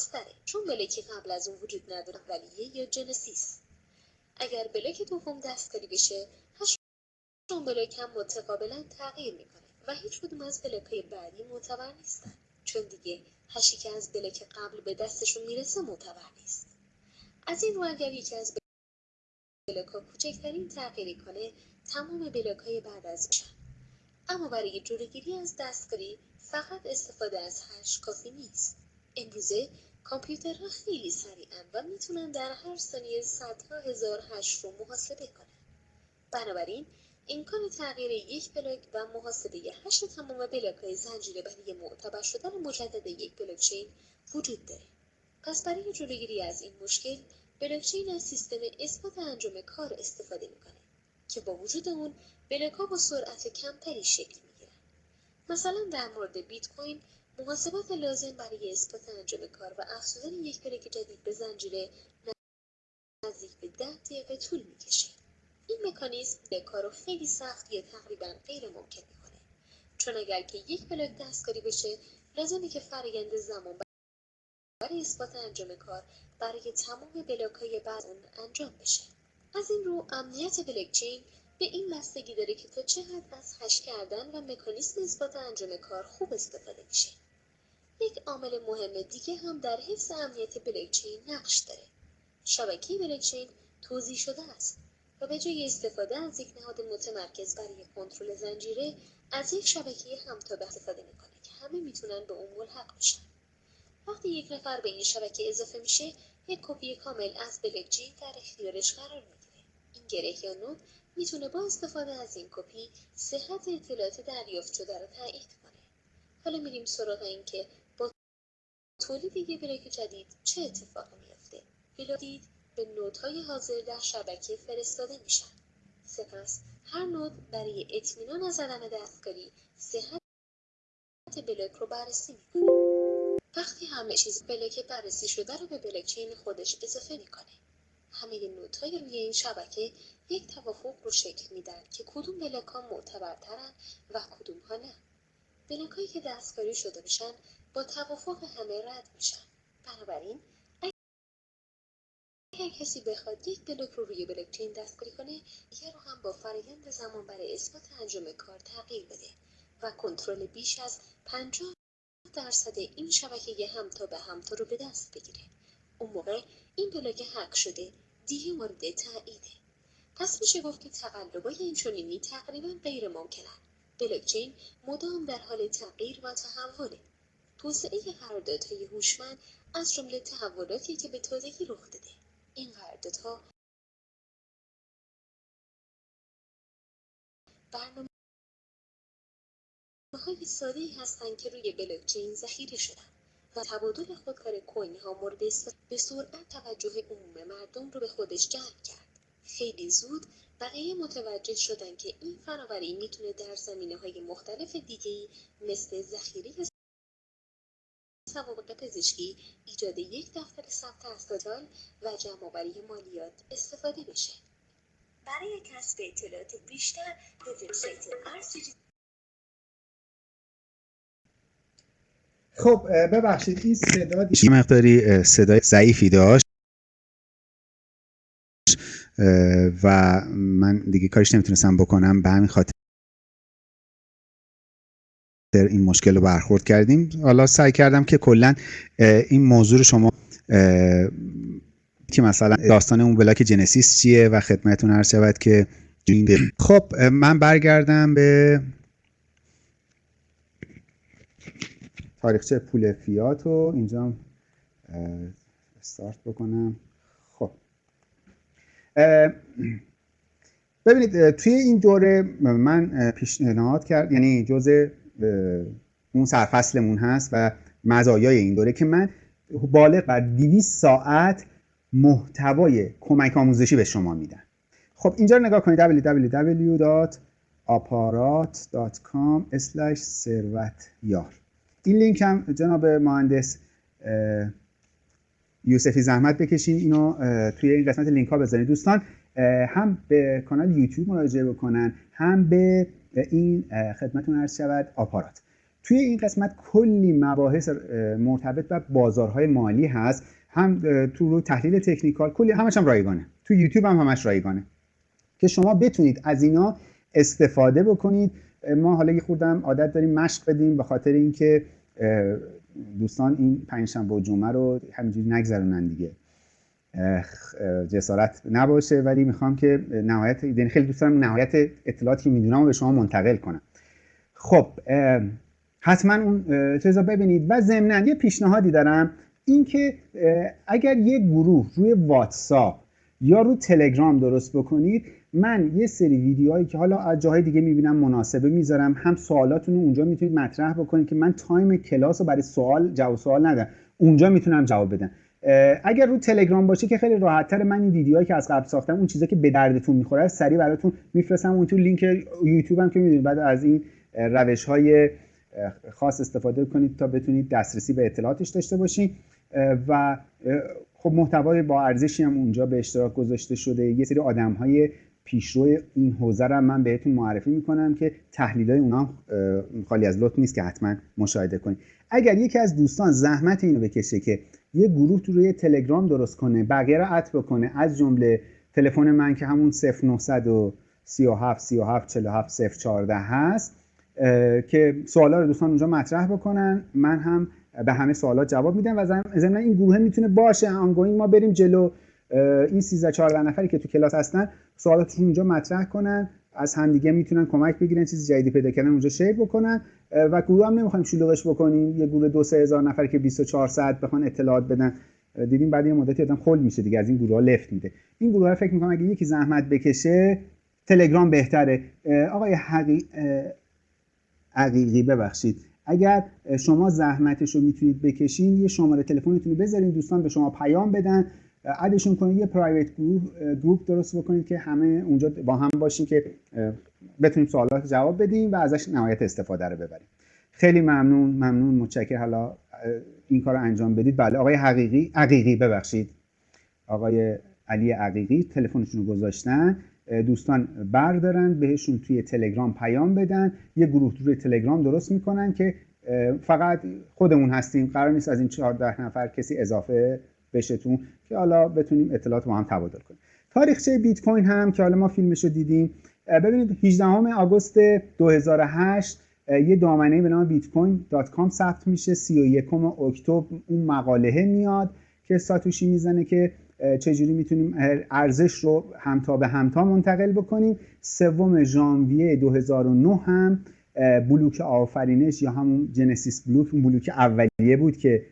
خاصتره چون block ی قبل از اون وجود نداره اولیه یا genesis. اگر block دوم دستکاری بشه hash block هم متقابلا تغییر می‌کنه و هیچ کدوم از block های بعدی معتبر نیستن. چون دیگه hash ی که از block قبل به دستشون می‌رسه معتبر نیست. از این رو اگر یکی از block ها کوچکترین تغییری کنه تمام block های بعد از میشن. اما برای جلوگیری از دستکاری فقط استفاده از hash کافی نیست. امروزه کامپیوترها خیلی سریعن و می‌تونن در هر ثانیه صدها هزار hash رو محاسبه کنن. بنابراین امکان تغییر یک block و محاسبه hash تمام block های زنجیره برای معتبر شدن مجدد یک بلاکچین وجود داره. پس برای جلوگیری از این مشکل بلاکچین از سیستم اثبات انجام کار استفاده می‌کنه که با وجود اون block ها با سرعت کمتری شکل می‌گیرن. مثلا در مورد بیت کوین محاسبات لازم برای اثبات انجام کار و افزودن یک بلاک جدید به زنجیره نزدیک به ده دقیقه طول می‌کشه. این مکانیزم کار رو خیلی سخت یا تقریبا غیر ممکن می‌کنه. چون اگر که یک بلاک دستکاری بشه لازمه که فرایند زمان برای اثبات انجام کار برای تمام بلاک های بعد اون انجام بشه. از این رو امنیت بلاکچین به این بستگی داره که تا چه حد از هش کردن و مکانیزم اثبات انجام کار خوب استفاده میشه. یک عامل مهم دیگه هم در حفظ امنیت بلاکچین نقش داره. شبکه بلاکچین توضیح شده است و به جای استفاده از یک نهاد متمرکز برای کنترل زنجیره از یک شبکه همتابه استفاده می‌کنه که همه می‌تونن به اون ملحق بشن. وقتی یک نفر به این شبکه اضافه میشه یک کپی کامل از بلاکچین در اختیارش قرار می‌گیره. این گره یا node می‌تونه با استفاده از این کپی صحت اطلاعات دریافت شده رو تایید کنه. حالا میریم سراغ اینکه تولید یک block جدید چه اتفاقی میافته؟ block به node های حاضر در شبکه فرستاده میشن. سپس هر node برای اطمینان از عدم دستکاری صحت block رو بررسی می‌کنه. وقتی همه چیز block بررسی شده رو به بلاکچین خودش اضافه می‌کنه. همه نودهای روی این شبکه یک توافق رو شکل میدن که کدوم بلاک ها معتبرترن و کدوم ها نه. بلاک که دستکاری شده بشن با توافق همه رد میشن بنابراین اگر کسی بخواد یک بلاک رو روی بلاکچین دستکاری کنه دیگر رو هم با فرایند زمان برای اثبات انجام کار تغییر بده و کنترل بیش از 50 درصد این شبکه همتا به همتا رو به دست بگیره. اون موقع این بلاک هک شده دیگه مورد تاییده. پس میشه گفت که تقلبای این چنینی تقریبا غیر ممکنن بلاکچین مدام در حال تغییر و تحوله. توسعه قراردادهای هوشمند از جمله تحولاتی که به تازگی رخ داده. این قراردادها برنامه های ساده هستند که روی بلاکچین ذخیره شدن و تبادل خودکار کوین ها مورد به سرعت توجه عموم مردم رو به خودش جلب کرد. خیلی زود بقیه متوجه شدن که این فناوری می‌تونه در زمینه های مختلف دیگه مثل ذخیره سوابق پزشکی ایجاد یک دفتر ثبت اسناد و جمعآوری مالیات استفاده بشه برای کسب اطلاعات بیشتر به وبسایت خب ببخشید این صدا یه مقداری صدای ضعیفی داشت. و من دیگه کارش نمی‌تونستم بکنم. به همین خاطر این مشکل رو برخورد کردیم. حالا سعی کردم که کلا این موضوع رو شما که مثلا داستان اون بلاک جنسیس چیه و خدمتتون عرض شود که خب من برگردم به تاریخچه پول فیات رو. اینجا استارت بکنم. خب. ببینید توی این دوره من پیشنهاد کرد یعنی جزء اون سرفصلمون هست و مزایای این دوره که من بالغ بر 200 ساعت محتوای کمک آموزشی به شما میدم. خب اینجا رو نگاه کنید www.aparat.com ثروتیار. این لینک هم جناب مهندس یوسفی زحمت بکشین اینو توی این قسمت لینک ها بذارید دوستان هم به کانال یوتیوب مراجعه بکنن هم به این خدمتون عرض شود آپارات. توی این قسمت کلی مباحث مرتبط به بازارهای مالی هست. هم تو رو تحلیل تکنیکال کلی همش هم رایگانه. تو یوتیوب هم همش رایگانه. که شما بتونید از اینا استفاده بکنید. ما حالا یه خوردم عادت داریم مشق بدیم به خاطر اینکه دوستان این پنجشنبه و جمعه رو همینجوری نگذرونن دیگه. جسارت نباشه. ولی می‌خوام که نهایت یعنی خیلی دوست دارم نهایت اطلاعاتی که می‌دونم به شما منتقل کنم. خب حتما اون چیزا ببینید. و ضمنا یه پیشنهادی دارم. اینکه اگر یه گروه روی واتساپ یا رو تلگرام درست بکنید من یه سری ویدیوهایی که حالا از جاهای دیگه می‌بینم مناسبه می‌ذارم. هم سوالاتون رو اونجا می‌تونید مطرح بکنید که من time کلاس رو برای سوال جواب سوال ندارم. اونجا می‌تونم جواب بدم. اگر رو تلگرام باشه که خیلی راحتتر من این ویدیوهایی که از قبل ساختم اون چیزا که به دردتون می‌خوره سریع براتون میفرستم. اون تو لینک یوتیوب هم که می‌دونید. بعد از این روش های خاص استفاده کنید تا بتونید دسترسی به اطلاعاتش داشته باشید و خب محتوای با ارزشی هم اونجا به اشتراک گذاشته شده. یه سری آدم های پیشرو این حوزه رو من بهتون معرفی می‌کنم که تحلیل های اونا خالی از لطف نیست که حتما مشاهده کنید. اگر یکی از دوستان زحمت اینو بکشه که یه گروه تو روی تلگرام درست کنه بقیه رو اد بکنه. از جمله تلفن من که همون 0937 37 47 014 هست که سوالا رو دوستان اونجا مطرح بکنن. من هم به همه سوالات جواب میدم و ضمن این گروه می‌تونه باشه. ongoing ما بریم جلو. این 13 14 نفری که تو کلاس هستن سوالاتشون اونجا مطرح کنن. از همدیگه می‌تونن کمک بگیرن چیزی جدیدی پیدا کردن اونجا share بکنن. و گروه هم نمی‌خوایم شلوغش بکنیم. یه گروه دو سه هزار نفر که 24 ساعت بخوان اطلاعات بدن. دیدیم بعد یه مدتی آدم خل میشه دیگه از این گروه ها left میده. این گروه ها فکر می‌کنم اگه یکی زحمت بکشه تلگرام بهتره. آقای حقی... حقیقی ببخشید. اگر شما زحمتش رو می‌تونید بکشین یه شماره تلفنتون رو بذارین دوستان به شما پیام بدن. ادشون کنید یه پرایوت گروپ گروپ درست بکنید که همه اونجا با هم باشیم که بتونیم سوالات جواب بدیم و ازش نهایت استفاده رو ببریم. خیلی ممنون ممنون متشکر حالا این کار رو انجام بدید. بله آقای حقیقی حقیقی ببخشید. آقای علی عقیقی تلفنشون رو گذاشتن. دوستان بردارن بهشون توی تلگرام پیام بدن. یه گروه روی تلگرام درست می‌کنن که فقط خودمون هستیم. قرار نیست از این 14 نفر کسی اضافه بشتون که حالا بتونیم اطلاعات با هم تبادل کنیم. تاریخچه بیت کوین هم که حالا ما فیلمش رو دیدیم ببینید 18 آگوست 2008 یه دامنه به نام بیت کوین dot com ثبت میشه. 31 اکتبر اون مقاله میاد که ساتوشی می‌زنه که چجوری می‌تونیم ارزش رو همتا به همتا منتقل بکنیم. سوم ژانویه 2009 هم بلوک آفرینش یا همون genesis block اون بلوک اولیه بود که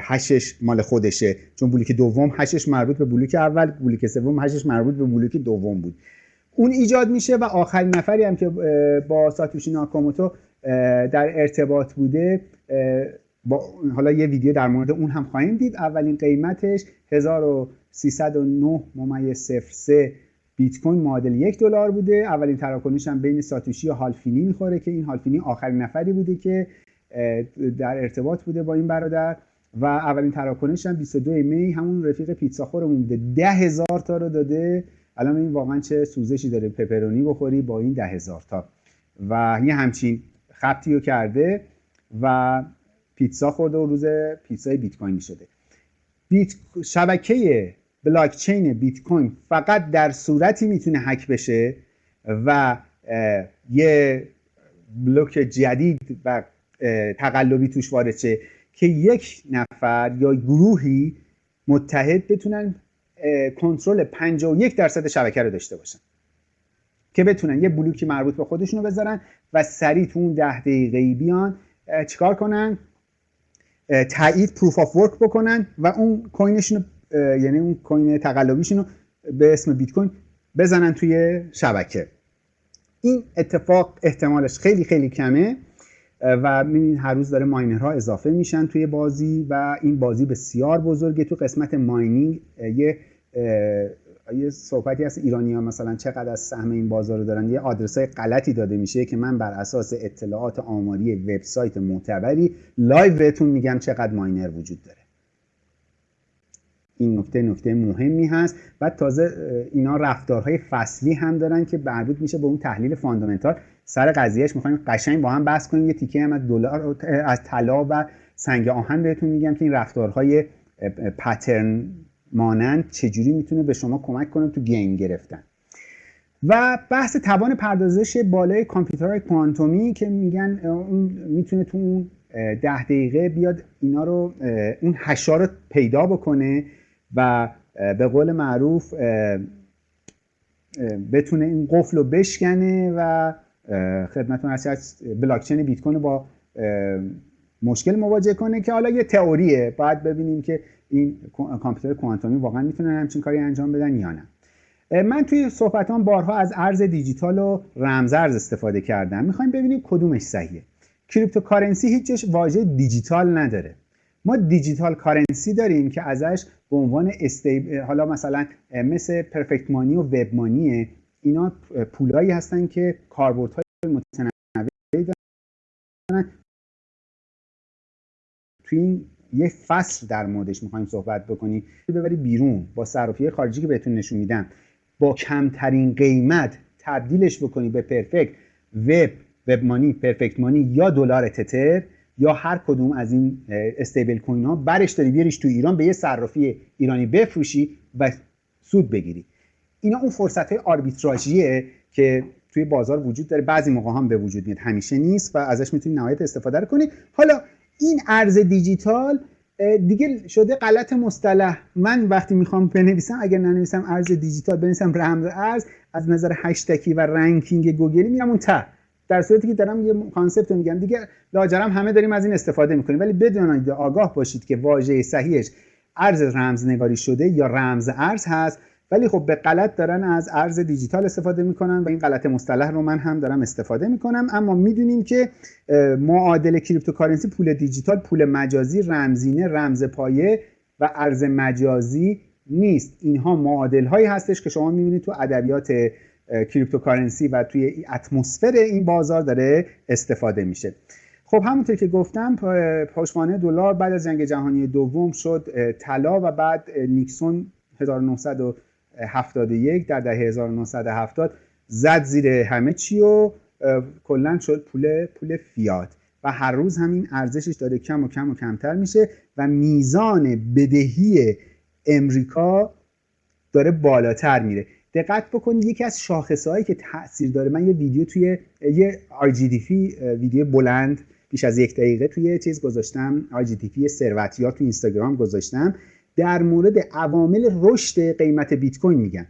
hash ش مال خودشه. چون بلوک دوم hash ش مربوط به بلوک اول بلوک سوم hash ش مربوط به بلوک دوم بود. اون ایجاد میشه و آخرین نفری هم که با ساتوشی ناکاموتو در ارتباط بوده با حالا یه ویدیو در مورد اون هم خواهیم دید. اولین قیمتش 1309 ممیز 03 بیت کوین معادل یک دلار بوده. اولین تراکنش هم بین ساتوشی و هالفینی می‌خوره که این هالفینی آخرین نفری بوده که در ارتباط بوده با این برادر. و اولین تراکنش هم 22 می همون رفیق پیتزا خورمون بوده. ده هزار تا رو داده. الان این واقعا چه سوزشی داره پپرونی بخوری با این ده هزار تا. و یه همچین خطی رو کرده و پیتزا خورده و روز پیتزای بیت کوینی شده. بیت شبکه بلاک چین بیت کوین فقط در صورتی می‌تونه هک بشه و یه بلوک جدید و تقلبی توش وارد شه که یک نفر یا گروهی متحد بتونن کنترل 51 درصد شبکه رو داشته باشن که بتونن یه بلوکی مربوط به خودشونو بذارن و سریع تو اون ده دقیقه بیان چیکار کنن؟ تایید proof of work بکنن و اون coin شون یعنی اون coin تقلبیشون رو به اسم بیت کوین بزنن توی شبکه. این اتفاق احتمالش خیلی خیلی کمه. و می‌بینید هر روز داره miner ها اضافه میشن توی بازی و این بازی بسیار بزرگه. تو قسمت mining یه یه صحبتی هست ایرانی ها مثلا چقدر از سهم این بازار رو دارن. یه آدرس های غلطی داده میشه. که من بر اساس اطلاعات آماری وبسایت معتبری live بهتون میگم چقدر miner وجود داره. این نکته نکته مهمی هست. و تازه اینا رفتارهای فصلی هم دارن که مربوط میشه به اون تحلیل fundamental. سر قضیهش می‌خوایم قشنگ با هم بحث کنیم. یه تیکه هم از دلار از طلا و سنگ آهن بهتون میگم که این رفتارهای پترن مانند چجوری می‌تونه به شما کمک کنه تو گین گرفتن. و بحث توان پردازش بالای کامپیوترهای کوانتومی که میگن اون می‌تونه تو اون ده دقیقه بیاد اینا رو اون هشا رو پیدا بکنه. و به قول معروف بتونه این قفل رو بشکنه و خدمتتون هست بلاکچین بیت کوین با مشکل مواجه کنه که حالا یه تئوریه. باید ببینیم که این کامپیوتر کوانتومی واقعا می‌تونن همچین کاری انجام بدن یا نه. من توی صحبتام بارها از ارز دیجیتال و رمزارز استفاده کردم. می‌خوایم ببینیم کدومش صحیحه. cryptocurrency هیچ جاش واژه دیجیتال نداره. ما digital currency داریم که ازش به عنوان stable حالا مثلا مثل پرفکت مانی و وب مانیه اینا پولایی هستن که کاربردهای متنوعی دارن. توی این یه فصل در موردش می‌خوایم صحبت بکنیم. ببری بیرون با صرافی خارجی که بهتون نشون میدم. با کمترین قیمت تبدیلش بکنی به پرفکت وب وب مانی پرفکت مانی یا دلار تتر. یا هر کدوم از این استیبل کوین ها برش داری بیاریش تو ایران به یه صرافی ایرانی بفروشی و سود بگیری. اینا اون فرصت های آربیتراژیه که توی بازار وجود داره. بعضی موقع هم به وجود میاد. همیشه نیست و ازش می‌تونی نهایت استفاده رو کنی. حالا این ارز دیجیتال دیگه شده غلط مصطلح. من وقتی می‌خوام بنویسم اگر ننویسم ارز دیجیتال بنویسم رمز ارز از نظر هشتکی و رنکینگ گوگلی میرم اون ته در صورتی که دارم یه concept رو میگم. دیگه لاجرم همه داریم از این استفاده می‌کنیم. ولی بدونید آگاه باشید که واژه صحیحش ارز رمزنگاری شده یا رمز ارز هست ولی خب به غلط دارن از ارز دیجیتال استفاده می‌کنن و این غلط مصطلح رو من هم دارم استفاده می‌کنم. اما می‌دونیم که معادل cryptocurrency پول دیجیتال پول مجازی رمزینه رمز پایه و ارز مجازی نیست. اینها معادل هایی هستش که شما می‌بینید تو ادبیات cryptocurrency و توی اتمسفر این بازار داره استفاده میشه. خب همونطور که گفتم پشتوانه دلار بعد از جنگ جهانی دوم شد طلا و بعد نیکسون 1971 در دهه 1970 زد زیر همه چی و کلا شد پول پول فیات. و هر روز همین ارزشش داره کم و کم و کمتر میشه و میزان بدهی امریکا داره بالاتر میره. دقت بکنید یکی از شاخصه هایی که تاثیر داره. من یه ویدیو توی یه RGDP ویدیو بلند بیش از یک دقیقه توی چیز گذاشتم. RGDP ثروتیار تو اینستاگرام گذاشتم. در مورد عوامل رشد قیمت بیت کوین میگن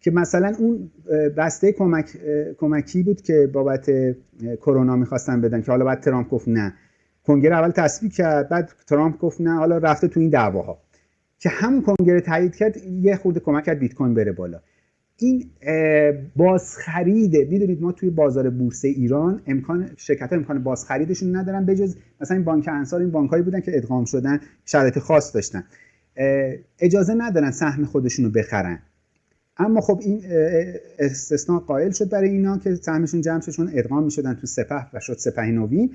که مثلا اون بسته کمک، کمکی بود که بابت کرونا می‌خواستن بدن که حالا بعد ترامپ گفت نه. کنگره اول تصویب کرد بعد ترامپ گفت نه حالا رفته تو این دعواها. که همون کنگره تایید کرد یه خورده کمک کرد بیت کوین بره بالا. این بازخریده. می‌دونید ما توی بازار بورس ایران امکان شرکت امکان بازخریدشون ندارن بجز مثلا این بانک انصار این بانک هایی بودن که ادغام شدن شرایط خاص داشتن. اجازه ندارن سهم خودشون رو بخرن. اما خب این استثناء قائل شد برای اینا که سهمشون جمع شد چون ادغام می‌شدن تو سپه و شد سپه نوین.